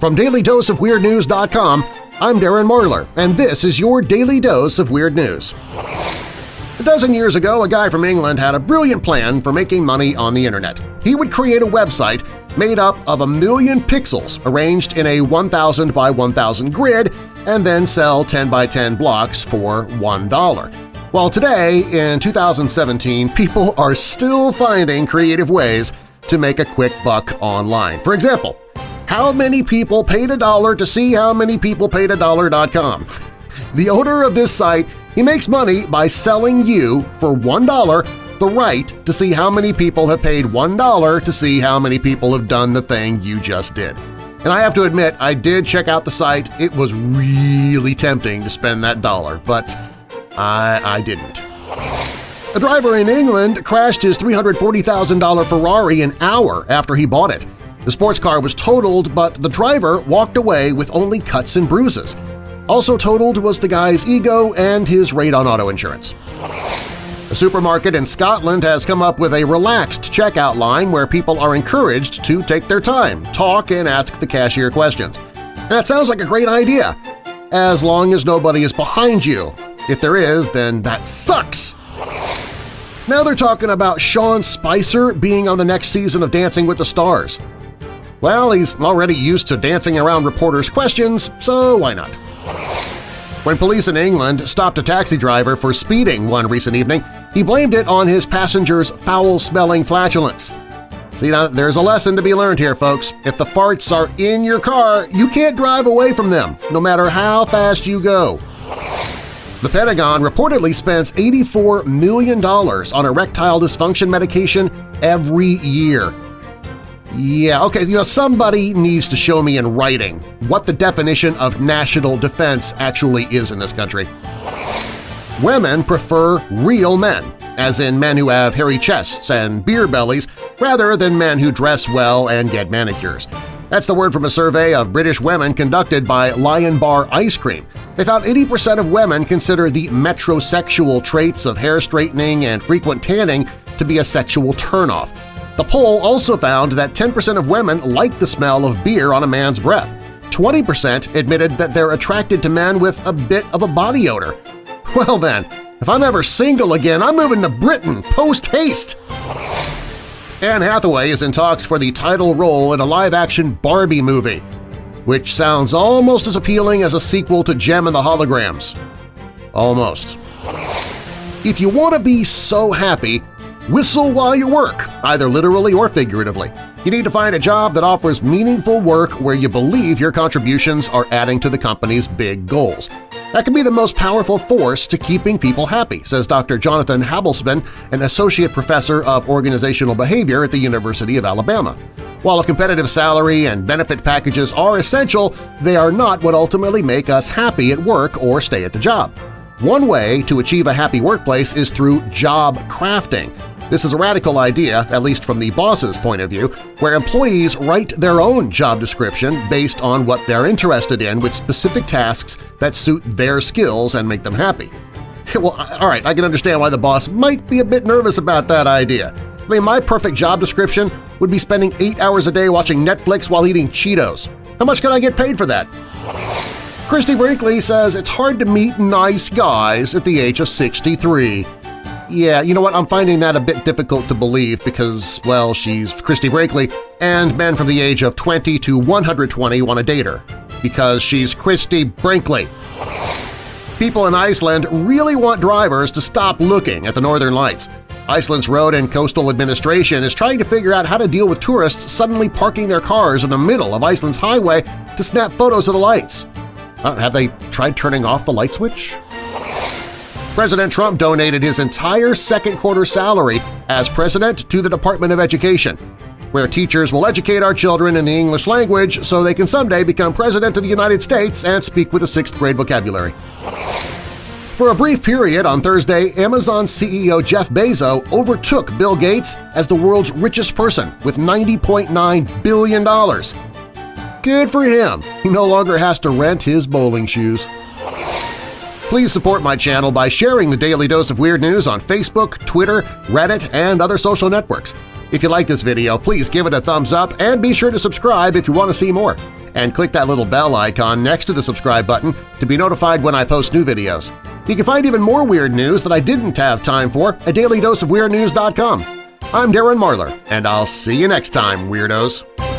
From DailyDoseOfWeirdNews.com, I'm Darren Marlar, and this is your Daily Dose of Weird News. A dozen years ago, a guy from England had a brilliant plan for making money on the internet. He would create a website made up of a million pixels arranged in a 1000 by 1000 grid and then sell 10 by 10 blocks for $1. While today, in 2017, people are still finding creative ways to make a quick buck online. For example, how many people paid a dollar to see how many people paid a dollar.com? The owner of this site he makes money by selling you, for $1, the right to see how many people have paid $1 to see how many people have done the thing you just did. And I have to admit, I did check out the site. It was really tempting to spend that dollar, but I, I didn't. A driver in England crashed his $340,000 Ferrari an hour after he bought it. The sports car was totaled, but the driver walked away with only cuts and bruises. Also totaled was the guy's ego and his rate on auto insurance. A supermarket in Scotland has come up with a relaxed checkout line where people are encouraged to take their time, talk, and ask the cashier questions. that sounds like a great idea, as long as nobody is behind you. If there is, then that sucks! Now they're talking about Sean Spicer being on the next season of Dancing with the Stars. Well, he's already used to dancing around reporters' questions, so why not? When police in England stopped a taxi driver for speeding one recent evening, he blamed it on his passenger's foul-smelling flatulence. See, now there's a lesson to be learned here, folks. If the farts are in your car, you can't drive away from them, no matter how fast you go. The Pentagon reportedly spends $84 million on erectile dysfunction medication every year, yeah, okay, you know, somebody needs to show me in writing what the definition of national defense actually is in this country. Women prefer real men, as in men who have hairy chests and beer bellies, rather than men who dress well and get manicures. That's the word from a survey of British women conducted by Lion Bar Ice Cream. They found 80% of women consider the metrosexual traits of hair straightening and frequent tanning to be a sexual turnoff. The poll also found that 10% of women like the smell of beer on a man's breath. 20% admitted that they're attracted to men with a bit of a body odor. Well then, if I'm ever single again, I'm moving to Britain post-haste! Anne Hathaway is in talks for the title role in a live-action Barbie movie, which sounds almost as appealing as a sequel to Jem and the Holograms. Almost. If you want to be so happy, Whistle while you work, either literally or figuratively. You need to find a job that offers meaningful work where you believe your contributions are adding to the company's big goals. That can be the most powerful force to keeping people happy, says Dr. Jonathan Halbesleben, an associate professor of organizational behavior at the University of Alabama. While a competitive salary and benefit packages are essential, they are not what ultimately make us happy at work or stay at the job. One way to achieve a happy workplace is through job crafting, this is a radical idea, at least from the boss's point of view, where employees write their own job description based on what they're interested in with specific tasks that suit their skills and make them happy. Well, all right, I can understand why the boss might be a bit nervous about that idea. I mean, my perfect job description would be spending eight hours a day watching Netflix while eating Cheetos. How much can I get paid for that? Christie Brinkley says it's hard to meet nice guys at the age of 63. Yeah, you know what? I'm finding that a bit difficult to believe because, well, she's Christie Brinkley, and men from the age of 20 to 120 want to date her because she's Christie Brinkley. People in Iceland really want drivers to stop looking at the northern lights. Iceland's Road and Coastal Administration is trying to figure out how to deal with tourists suddenly parking their cars in the middle of Iceland's highway to snap photos of the lights. Uh, have they tried turning off the light switch? President Trump donated his entire second quarter salary as president to the Department of Education, where teachers will educate our children in the English language so they can someday become president of the United States and speak with a sixth-grade vocabulary. For a brief period on Thursday, Amazon CEO Jeff Bezos overtook Bill Gates as the world's richest person with $90.9 billion. Good for him! He no longer has to rent his bowling shoes. Please support my channel by sharing the Daily Dose of Weird News on Facebook, Twitter, Reddit, and other social networks. If you like this video, please give it a thumbs up and be sure to subscribe if you want to see more. and click that little bell icon next to the subscribe button to be notified when I post new videos. You can find even more weird news that I didn't have time for at dailydoseofweirdnews.com. I'm Darren Marlar, and I'll see you next time, Weirdos!